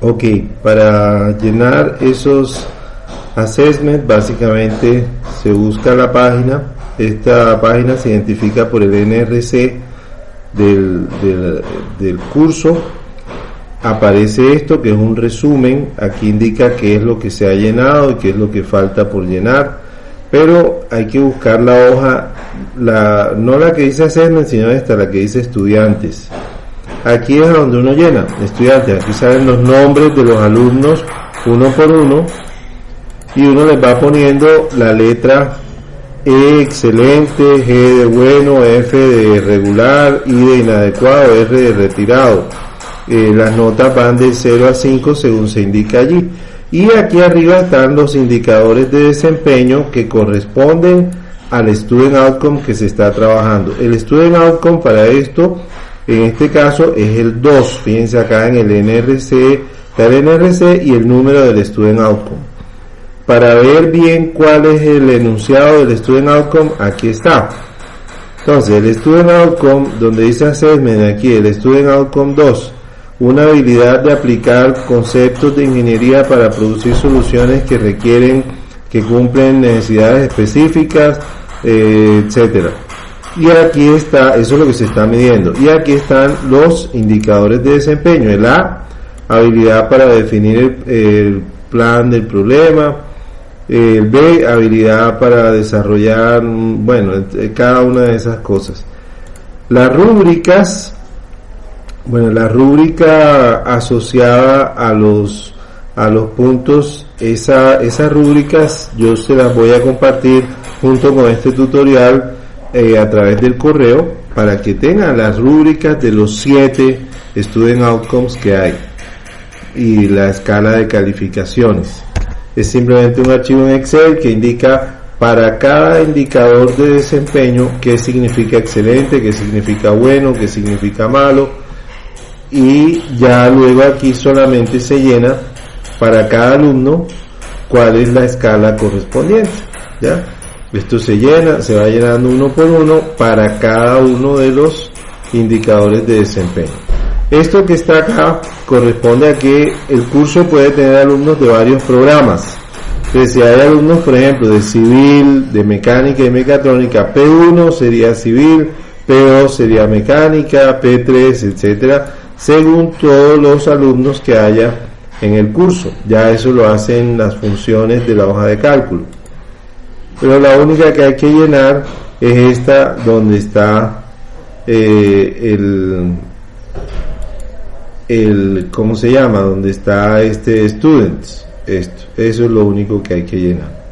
Ok, para llenar esos assessments básicamente se busca la página, esta página se identifica por el NRC del, del, del curso, aparece esto que es un resumen, aquí indica qué es lo que se ha llenado y qué es lo que falta por llenar, pero hay que buscar la hoja, la, no la que dice assessment, sino esta, la que dice estudiantes. Aquí es donde uno llena, estudiantes, aquí salen los nombres de los alumnos uno por uno y uno les va poniendo la letra E excelente, G de bueno, F de regular, I de inadecuado, R de retirado. Eh, las notas van de 0 a 5 según se indica allí. Y aquí arriba están los indicadores de desempeño que corresponden al Student Outcome que se está trabajando. El Student Outcome para esto en este caso es el 2, fíjense acá en el NRC, está el NRC y el número del Student Outcome. Para ver bien cuál es el enunciado del Student Outcome, aquí está. Entonces, el Student Outcome, donde dice Assessment, aquí el Student Outcome 2, una habilidad de aplicar conceptos de ingeniería para producir soluciones que requieren, que cumplen necesidades específicas, eh, etcétera. Y aquí está, eso es lo que se está midiendo. Y aquí están los indicadores de desempeño. El A, habilidad para definir el, plan del problema. El B, habilidad para desarrollar, bueno, cada una de esas cosas. Las rúbricas, bueno, la rúbrica asociada a los a los puntos, esa, esas rúbricas yo se las voy a compartir junto con este tutorial eh, a través del correo para que tengan las rúbricas de los siete student outcomes que hay y la escala de calificaciones. Es simplemente un archivo en Excel que indica para cada indicador de desempeño qué significa excelente, qué significa bueno, qué significa malo y ya luego aquí solamente se llena para cada alumno cuál es la escala correspondiente. ¿ya? Esto se llena, se va llenando uno por uno para cada uno de los indicadores de desempeño. Esto que está acá corresponde a que el curso puede tener alumnos de varios programas. Entonces, si hay alumnos, por ejemplo, de civil, de mecánica y mecatrónica, P1 sería civil, P2 sería mecánica, P3, etcétera, según todos los alumnos que haya en el curso. Ya eso lo hacen las funciones de la hoja de cálculo pero la única que hay que llenar es esta donde está eh, el el cómo se llama donde está este students esto. Eso es lo único que hay que llenar